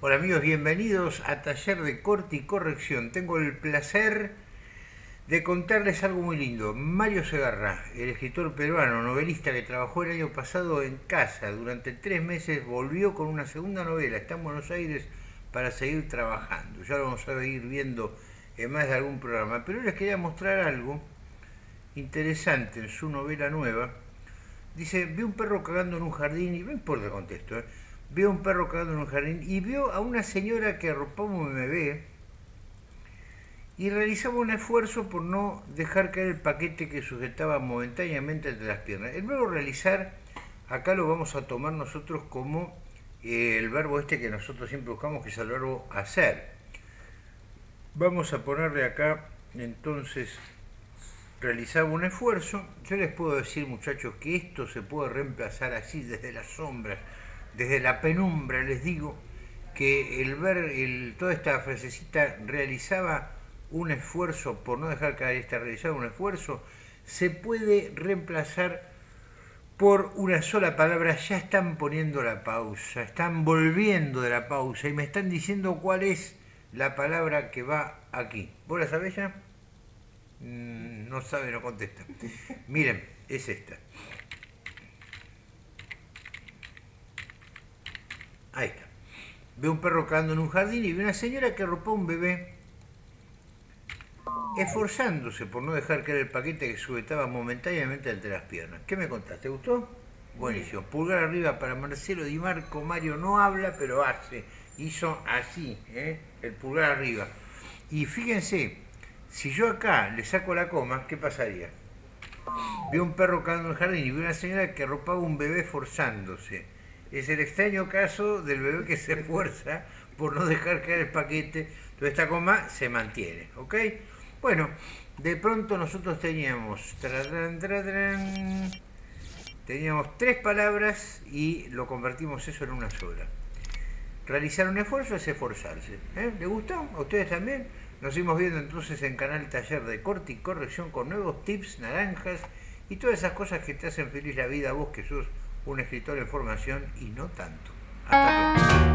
Hola amigos, bienvenidos a Taller de Corte y Corrección. Tengo el placer de contarles algo muy lindo. Mario Segarra, el escritor peruano, novelista que trabajó el año pasado en casa durante tres meses, volvió con una segunda novela. Está en Buenos Aires para seguir trabajando. Ya lo vamos a ir viendo en más de algún programa. Pero les quería mostrar algo interesante en su novela nueva. Dice, vi un perro cagando en un jardín, y no importa el contexto, ¿eh? Vio un perro cagando en un jardín y vio a una señora que arropaba un bebé y realizaba un esfuerzo por no dejar caer el paquete que sujetaba momentáneamente entre las piernas. El verbo realizar, acá lo vamos a tomar nosotros como eh, el verbo este que nosotros siempre buscamos, que es el verbo hacer. Vamos a ponerle acá, entonces, realizaba un esfuerzo. Yo les puedo decir, muchachos, que esto se puede reemplazar así desde las sombras, desde la penumbra les digo que el ver el, toda esta frasecita realizaba un esfuerzo, por no dejar caer esta, realizaba un esfuerzo, se puede reemplazar por una sola palabra, ya están poniendo la pausa, están volviendo de la pausa y me están diciendo cuál es la palabra que va aquí. ¿Vos la sabés ya? Mm, no sabe, no contesta. Miren, es esta. Ahí está. Ve un perro cagando en un jardín y ve una señora que arropó a un bebé esforzándose por no dejar caer el paquete que sujetaba momentáneamente entre las piernas. ¿Qué me contaste? ¿Te gustó? Buenísimo. Pulgar arriba para Marcelo Di Marco. Mario no habla, pero hace. Hizo así, ¿eh? el pulgar arriba. Y fíjense, si yo acá le saco la coma, ¿qué pasaría? Veo un perro cagando en el jardín y veo una señora que arropaba un bebé esforzándose es el extraño caso del bebé que se esfuerza por no dejar caer el paquete. Toda esta coma se mantiene, ¿ok? Bueno, de pronto nosotros teníamos... teníamos tres palabras y lo convertimos eso en una sola. Realizar un esfuerzo es esforzarse. ¿eh? ¿Le gustó? ¿A ustedes también? Nos seguimos viendo entonces en Canal Taller de Corte y Corrección con nuevos tips, naranjas y todas esas cosas que te hacen feliz la vida a vos que sos un escritor en formación y no tanto. Hasta pronto.